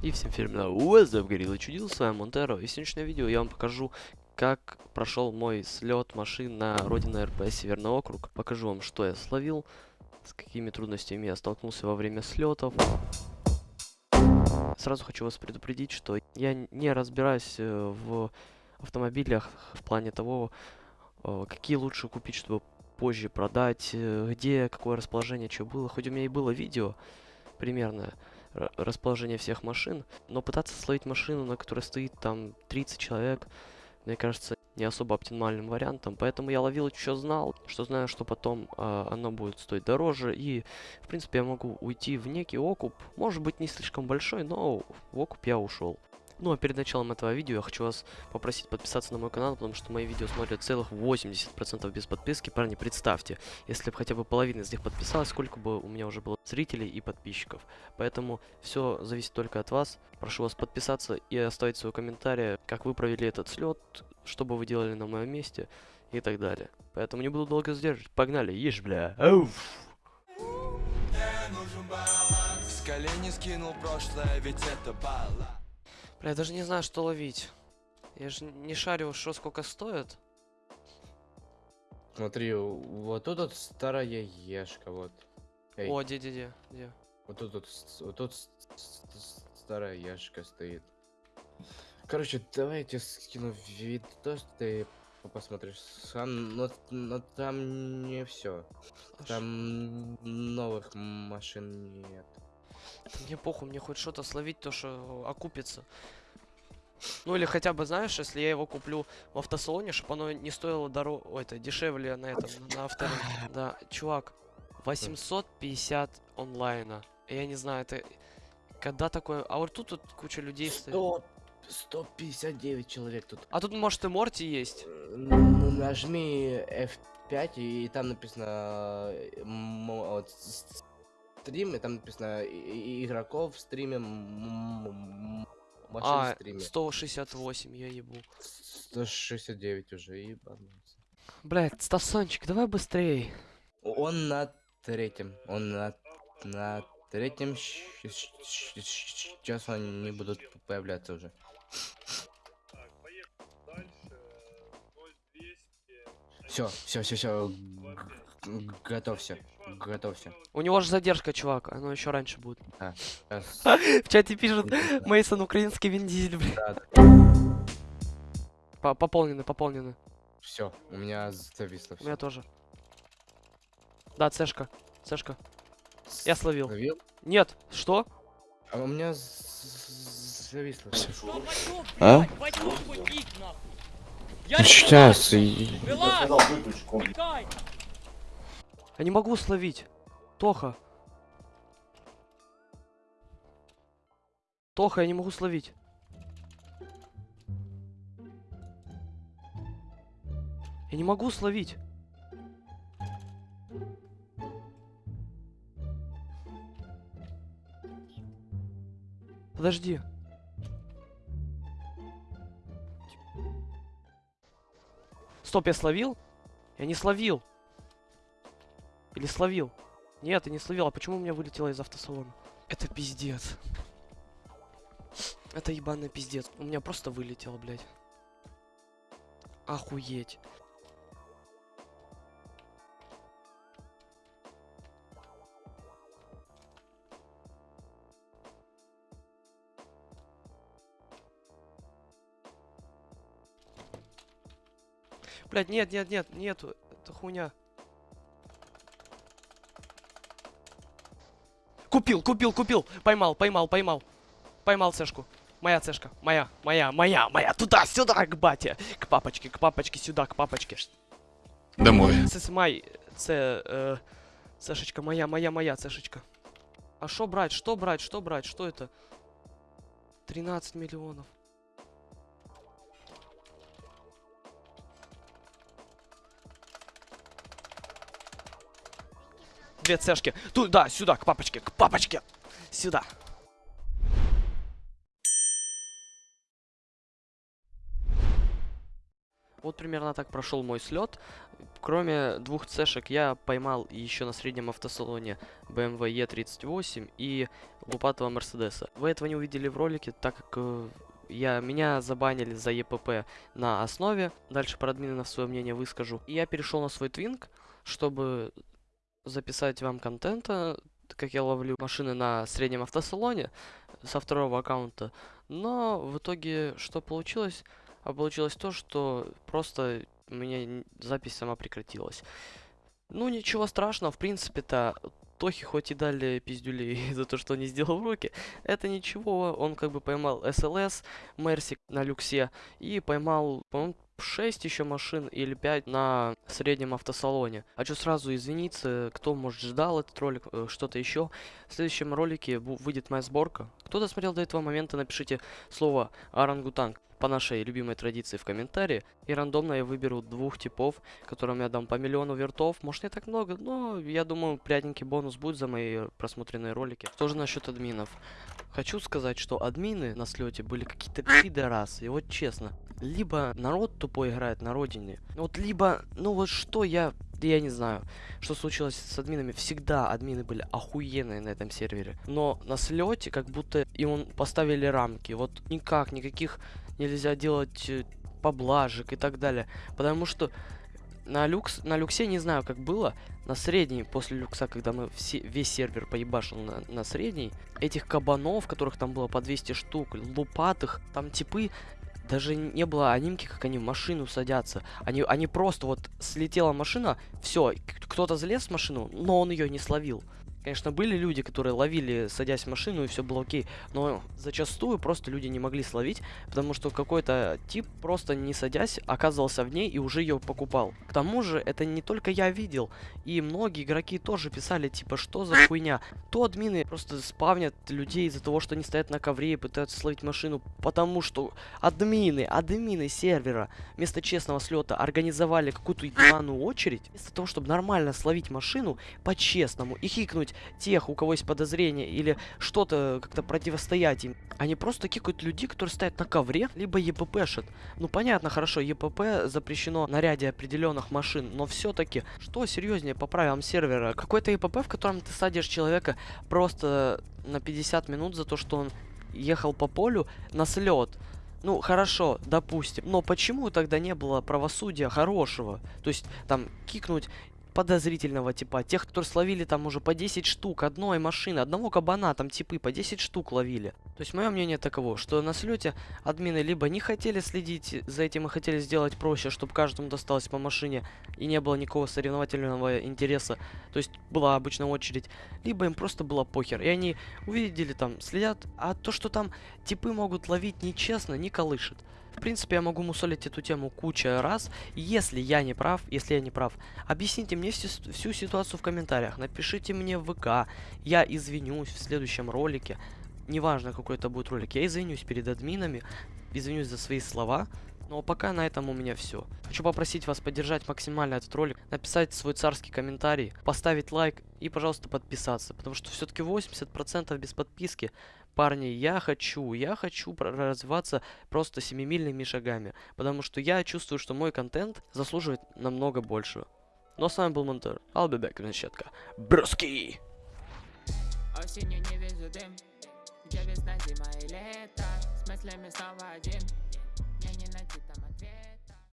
И всем фирменного Уэзда Горилла Чудил, с вами Монтеро. И в сегодняшнем видео я вам покажу, как прошел мой слет машин на Родина РП Северный округ. Покажу вам, что я словил, с какими трудностями я столкнулся во время слетов. Сразу хочу вас предупредить, что я не разбираюсь э, в автомобилях в плане того, э, какие лучше купить, чтобы позже продать, э, где, какое расположение, что было. Хоть у меня и было видео примерно расположение всех машин, но пытаться словить машину, на которой стоит там 30 человек, мне кажется, не особо оптимальным вариантом, поэтому я ловил что знал, что знаю, что потом э, оно будет стоить дороже, и, в принципе, я могу уйти в некий окуп, может быть, не слишком большой, но в окуп я ушел. Ну а перед началом этого видео я хочу вас попросить подписаться на мой канал, потому что мои видео смотрят целых 80% без подписки. Парни, представьте, если бы хотя бы половина из них подписалась, сколько бы у меня уже было зрителей и подписчиков. Поэтому все зависит только от вас. Прошу вас подписаться и оставить свой комментарий, как вы провели этот слет, что бы вы делали на моем месте и так далее. Поэтому не буду долго задерживать. Погнали, ешь, бля. Ауф. Колени скинул прошлое, ведь это балла Бля, я даже не знаю, что ловить. Я же не шарю, что сколько стоит. Смотри, вот тут вот старая ешка, вот. Эй, О, где, где, где, где? вот тут вот, вот тут старая ешка стоит. Короче, давай я тебе скину видос, ты по- посмотришь сам, но, но там не все. А Там новых машин нет. Мне похуй, мне хоть что-то словить, то что окупится. Ну или хотя бы, знаешь, если я его куплю в автосалоне, чтобы оно не стоило дорого, ой, это дешевле на этом, на авторынке. Да, чувак, 850 онлайна. Я не знаю, это когда такое... А вот тут вот куча людей стоит. Сто- 159 человек тут. А тут, может, и Морти есть? Нажми F5 и там написано э, вот, стрим, и там написано игроков в стриме, машин в А, стриме. 168, я ебу. 169 уже, ебанулся. Блять, Стасончик, давай быстрей. Он на третьем, он на, на третьем, сейчас они будут появляться уже. Так, поехали дальше. 0200. Все, все, все, все, готовься, готовься. У него же задержка, чувак, оно еще раньше будет. Сейчас, В чате пишут, Мейсон украинский Вин Дизель, да, По- Пополнены, пополнены. Все, у меня зависло У меня тоже. Да, цешка. Цешка. Я словил. Ловил? Нет, что? А у меня зависло все. А? Сейчас. Я не могу словить. Тоха. Тоха, я не могу словить. Я не могу словить. Подожди. Стоп, я словил? Я не словил. Или словил? Нет, я не словил. А почему у меня вылетело из автосалона? Это пиздец. Это ебаный пиздец. У меня просто вылетело, блядь. Охуеть. Блядь, нет, нет, нет, нету. Это хуйня. Купил, купил, купил. Поймал, поймал, поймал. Поймал цешку. Моя цешка. Моя, моя, моя, моя. Туда, сюда, к бате. К папочке, к папочке, сюда, к папочке. Домой. Це май. Це. Е, цешечка моя, моя, моя цешечка. А что брать? Что брать? Что брать? Что это? 13 миллионов. Две цешки. Туда, сюда, к папочке, к папочке. Сюда. Вот примерно так прошел мой слет. Кроме двух цешек я поймал еще на среднем автосалоне BMW E38 и лупатого Мерседеса. Вы этого не увидели в ролике, так как э, я, меня забанили за ЕПП на основе. Дальше про админов свое мнение выскажу. И я перешел на свой твинк, чтобы записать вам контента, как я ловлю машины на среднем автосалоне со второго аккаунта. Но в итоге что получилось? А получилось то, что просто у меня запись сама прекратилась. Ну, ничего страшного, в принципе-то, Тохи хоть и дали пиздюлей за то, что не сделал уроки, это ничего, он как бы поймал СЛС, Мерсик на люксе и поймал, по-моему, 6 еще машин или 5 на среднем автосалоне. Хочу сразу извиниться, кто, может, ждал этот ролик, э, что-то еще. В следующем ролике выйдет моя сборка. Кто досмотрел до этого момента, напишите слово «Орангутанг» по нашей любимой традиции в комментарии. И рандомно я выберу двух типов, которым я дам по миллиону вертов. Может не так много, но я думаю, приятненький бонус будет за мои просмотренные ролики. Что же насчет админов? Хочу сказать, что админы на слете были какие-то пидорасы, и вот честно. Либо народ тупой играет на родине, вот либо, ну вот что я, я не знаю, что случилось с админами. Всегда админы были охуенные на этом сервере. Но на слете как будто им поставили рамки. Вот никак, никаких нельзя делать э, поблажек и так далее. Потому что на, люкс, на люксе не знаю, как было. На средней, после люкса, когда мы все, весь сервер поебашил на, на средней, этих кабанов, которых там было по 200 штук, лупатых, там типы, даже не было анимки, как они в машину садятся. Они, они просто вот слетела машина, все, кто-то залез в машину, но он ее не словил. Конечно, были люди, которые ловили, садясь в машину, и все было окей. Но зачастую просто люди не могли словить, потому что какой-то тип, просто не садясь, оказывался в ней и уже ее покупал. К тому же, это не только я видел, и многие игроки тоже писали, типа, что за хуйня. То админы просто спавнят людей из-за того, что они стоят на ковре и пытаются словить машину, потому что админы, админы сервера вместо честного слета организовали какую-то ебаную очередь, вместо того, чтобы нормально словить машину по-честному и хикнуть тех, у кого есть подозрения, или что-то как-то противостоять им. Они просто кикают людей, которые стоят на ковре, либо ЕППшат. Ну понятно, хорошо, ЕПП запрещено на ряде определенных машин, но все-таки, что серьезнее по правилам сервера? Какой-то ЕПП, в котором ты садишь человека просто на 50 минут за то, что он ехал по полю на слет. Ну, хорошо, допустим. Но почему тогда не было правосудия хорошего? То есть, там, кикнуть подозрительного типа, тех, которые словили там уже по 10 штук одной машины, одного кабана, там типы по 10 штук ловили. То есть мое мнение таково, что на слете админы либо не хотели следить за этим и хотели сделать проще, чтобы каждому досталось по машине и не было никакого соревновательного интереса, то есть была обычная очередь, либо им просто было похер, и они увидели там, следят, а то, что там типы могут ловить нечестно, не колышет. В принципе, я могу мусолить эту тему куча раз. Если я не прав, если я не прав, объясните мне всю, всю ситуацию в комментариях. Напишите мне в ВК. Я извинюсь в следующем ролике. Неважно, какой это будет ролик. Я извинюсь перед админами. Извинюсь за свои слова. Но пока на этом у меня все. Хочу попросить вас поддержать максимально этот ролик, написать свой царский комментарий, поставить лайк и, пожалуйста, подписаться. Потому что все-таки 80% без подписки. Парни, я хочу, я хочу развиваться просто семимильными шагами. Потому что я чувствую, что мой контент заслуживает намного большего. Но с вами был Монтер. I'll be back, щетка. Бруски! Осенью не вижу дым Где весна, зима и лето С мыслями снова один Мне не найти там ответ